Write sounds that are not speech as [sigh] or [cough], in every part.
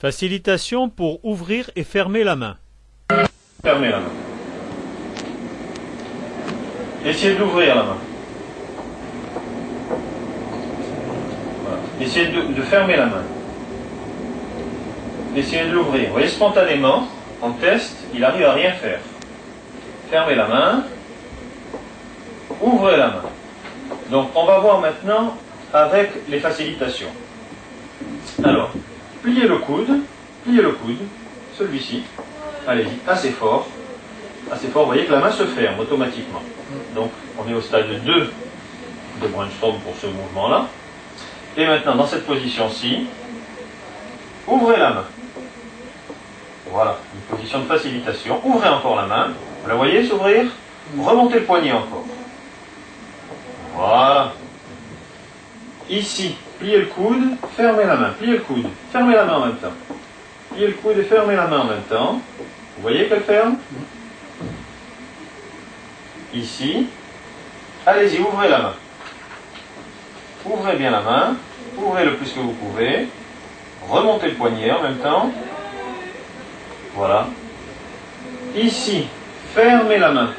Facilitation pour ouvrir et fermer la main. Fermez la main. Essayez d'ouvrir la main. Voilà. Essayez de, de fermer la main. Essayez de l'ouvrir. Vous voyez, spontanément, en test, il arrive à rien faire. Fermez la main. Ouvrez la main. Donc, on va voir maintenant avec les facilitations. Alors, pliez le coude, pliez le coude, celui-ci, allez-y, assez fort, assez fort, vous voyez que la main se ferme automatiquement. Donc, on est au stade 2 de brainstorm pour ce mouvement-là. Et maintenant, dans cette position-ci, ouvrez la main. Voilà, une position de facilitation. Ouvrez encore la main. Vous la voyez s'ouvrir? Remontez le poignet encore. Voilà. Ici, pliez le coude, fermez la main. Pliez le coude, fermez la main en même temps. Pliez le coude et fermez la main en même temps. Vous voyez qu'elle ferme Ici. Allez-y, ouvrez la main. Ouvrez bien la main. Ouvrez le plus que vous pouvez. Remontez le poignet en même temps. Voilà. Ici, fermez la main.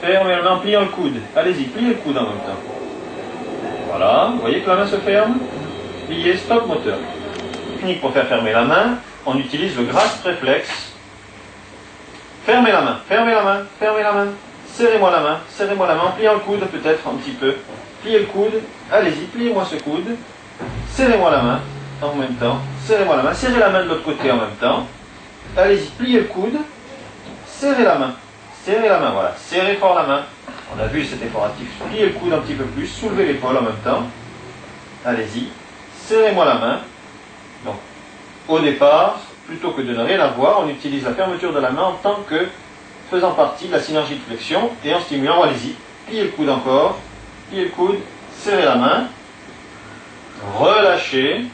Fermez la main en pliant le coude. Allez-y, pliez le coude en même temps. Voilà, vous voyez que la main se ferme? Pliez, stop moteur. Technique pour faire fermer la main, on utilise le grasp réflexe. Fermez la main, fermez la main, fermez la main. Serrez-moi la main, serrez-moi la main en le coude peut-être un petit peu. Pliez le coude, allez-y, pliez-moi ce coude. Serrez-moi la main en même temps. Serrez-moi la main, serrez la main de l'autre côté en même temps. Allez-y, pliez le coude. Serrez la main, serrez la main, voilà. Serrez fort la main. On a vu cet effort actif. Pliez le coude un petit peu plus, soulevez l'épaule en même temps. Allez-y, serrez-moi la main. Donc, au départ, plutôt que de ne rien avoir, on utilise la fermeture de la main en tant que faisant partie de la synergie de flexion et en stimulant, allez-y, pliez le coude encore, pliez le coude, serrez la main, relâchez,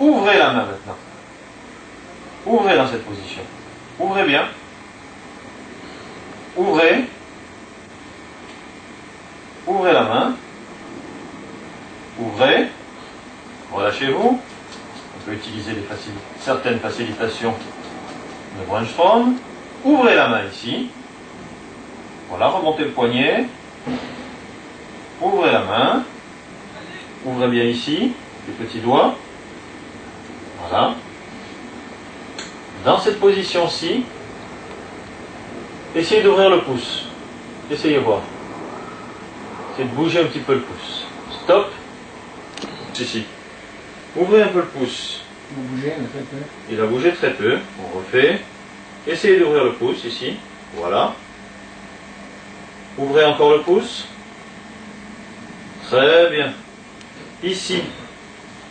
ouvrez la main maintenant. Ouvrez dans cette position. Ouvrez bien. Ouvrez. Ouvrez la main. Ouvrez. Relâchez-vous. On peut utiliser certaines facilitations de Brunstrom. Ouvrez la main ici. Voilà, remontez le poignet. Ouvrez la main. Ouvrez bien ici, les petits doigts. Voilà. Dans cette position-ci, essayez d'ouvrir le pouce. Essayez voir. Essayez de bouger un petit peu le pouce. Stop. Ici. Ouvrez un peu le pouce. Vous bougez, en fait. hein. Il a bougé très peu. On refait. Essayez d'ouvrir le pouce ici. Voilà. Ouvrez encore le pouce. Très bien. Ici.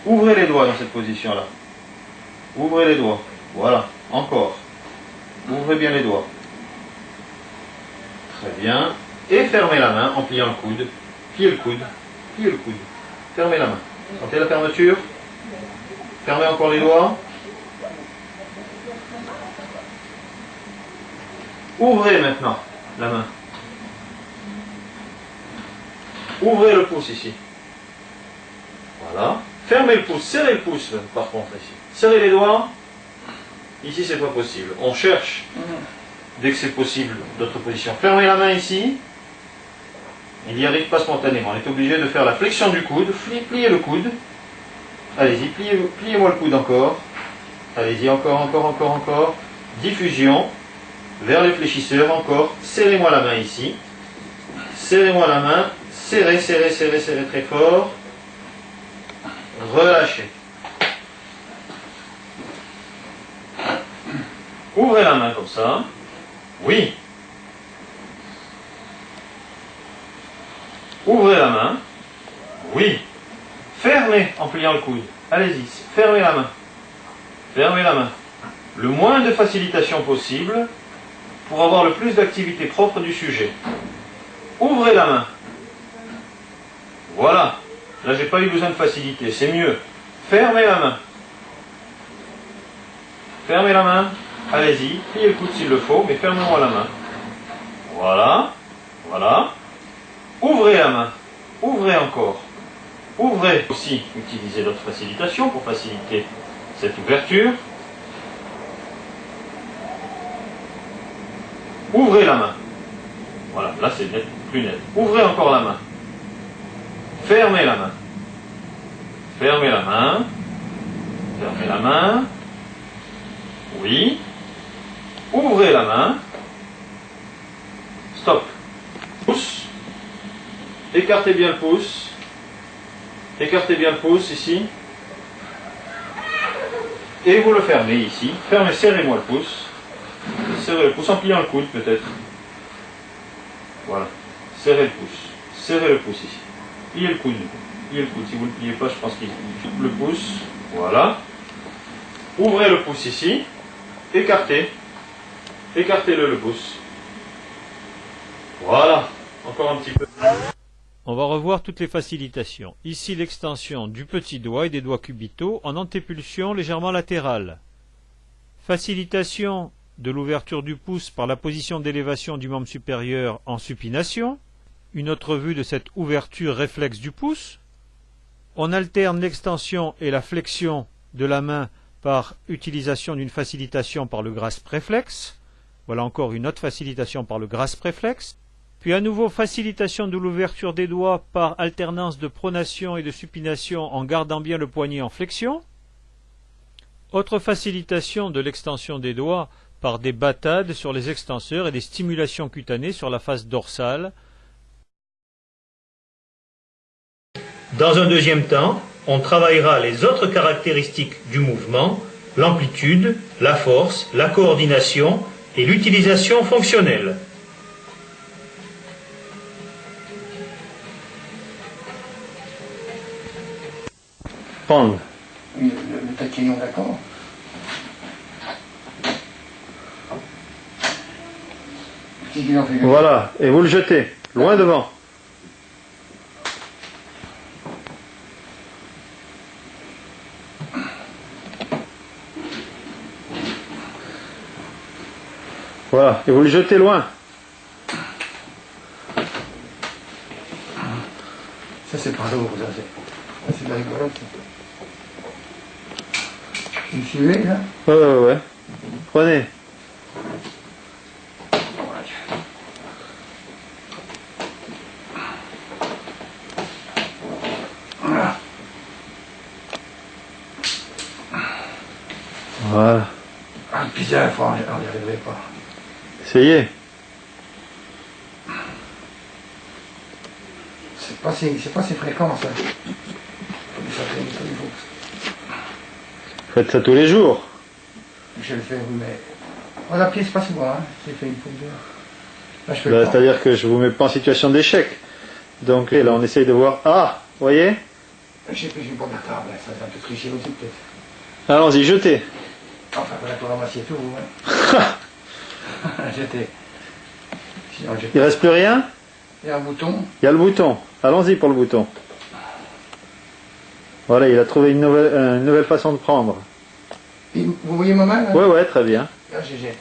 Ouvrez les doigts dans cette position-là. Ouvrez les doigts. Voilà. Encore. Ouvrez bien les doigts. Très bien. Et fermez la main en pliant le coude. Pliez le coude. Pliez le coude. Fermez la main. Sentez la fermeture. Fermez encore les doigts. Ouvrez maintenant la main. Ouvrez le pouce ici. Voilà. Fermez le pouce, serrez le pouce par contre ici. Serrez les doigts. Ici c'est pas possible. On cherche, dès que c'est possible, d'autres positions. Fermez la main ici. Il n'y arrive pas spontanément. On est obligé de faire la flexion du coude. Pli- Pliez le coude. Allez-y, pliez- pliez-moi le coude encore. Allez-y, encore, encore, encore, encore. Diffusion. Vers les fléchisseurs, encore. Serrez-moi la main ici. Serrez-moi la main. Serrez, serrez, serrez, serrez très fort. Relâchez. Ouvrez la main comme ça. Oui. Ouvrez la main. Oui. Fermez en pliant le coude. Allez-y, fermez la main. Fermez la main. Le moins de facilitation possible pour avoir le plus d'activité propre du sujet. Ouvrez la main. Voilà. Là, j'ai pas eu besoin de facilité. C'est mieux. Fermez la main. Fermez la main. Allez-y. Pliez le coude s'il le faut, mais fermez-moi la main. Voilà. Voilà. Ouvrez la main. Ouvrez encore. Ouvrez aussi, utilisez notre facilitation pour faciliter cette ouverture. Ouvrez la main. Voilà, là c'est net, plus net. Ouvrez encore la main. Fermez la main. Fermez la main. Fermez la main. Oui. Ouvrez la main. Stop. Pouce. Écartez bien le pouce. Écartez bien le pouce ici. Et vous le fermez ici. Fermez, serrez-moi le pouce. Serrez le pouce en pliant le coude peut-être. Voilà. Serrez le pouce. Serrez le pouce ici. Pliez le coude. Pliez le coude. Si vous ne le pliez pas, je pense qu'il le pouce. Voilà. Ouvrez le pouce ici. Écartez. Écartez-le le pouce. Voilà. Encore un petit peu. On va revoir toutes les facilitations. Ici l'extension du petit doigt et des doigts cubitaux en antépulsion légèrement latérale. Facilitation de l'ouverture du pouce par la position d'élévation du membre supérieur en supination. Une autre vue de cette ouverture réflexe du pouce. On alterne l'extension et la flexion de la main par utilisation d'une facilitation par le grasp réflexe. Voilà encore une autre facilitation par le grasp réflexe. Puis à nouveau facilitation de l'ouverture des doigts par alternance de pronation et de supination en gardant bien le poignet en flexion. Autre facilitation de l'extension des doigts par des battades sur les extenseurs et des stimulations cutanées sur la face dorsale. Dans un deuxième temps, on travaillera les autres caractéristiques du mouvement, l'amplitude, la force, la coordination et l'utilisation fonctionnelle. Prendre. Oui, le, le taquillon, d'accord. Voilà. Et vous le jetez. Loin devant. Voilà. Et vous le jetez loin. Ça, c'est pas lourd, ça, c'est. C'est de la rigolade. Vous me suivez, là Ouais, ouais, ouais. Prenez. Voilà. Voilà. Ah, putain, on n'y arriverait pas. Essayez. C'est pas si, c'est pas si fréquent, ça. Faites ça tous les jours. Je le fais, mais. On a pied, c'est pas souvent, hein. J'ai fait une. Là, fais Bah. C'est-à-dire que je vous mets pas en situation d'échec. Donc là, on essaye de voir. Ah, vous voyez? J'ai pris une bonne table, ça c'est un peu triché aussi, peut-être. Allons-y, jetez. Enfin, voilà, pour ramasser tout, hein. [laughs] J'étais. Il reste plus rien? Il y a un bouton. Il y a le bouton. Allons-y pour le bouton. Voilà, il a trouvé une nouvelle, euh, une nouvelle façon de prendre. Vous voyez ma main, là? Ouais, ouais, très bien. Là, je jette.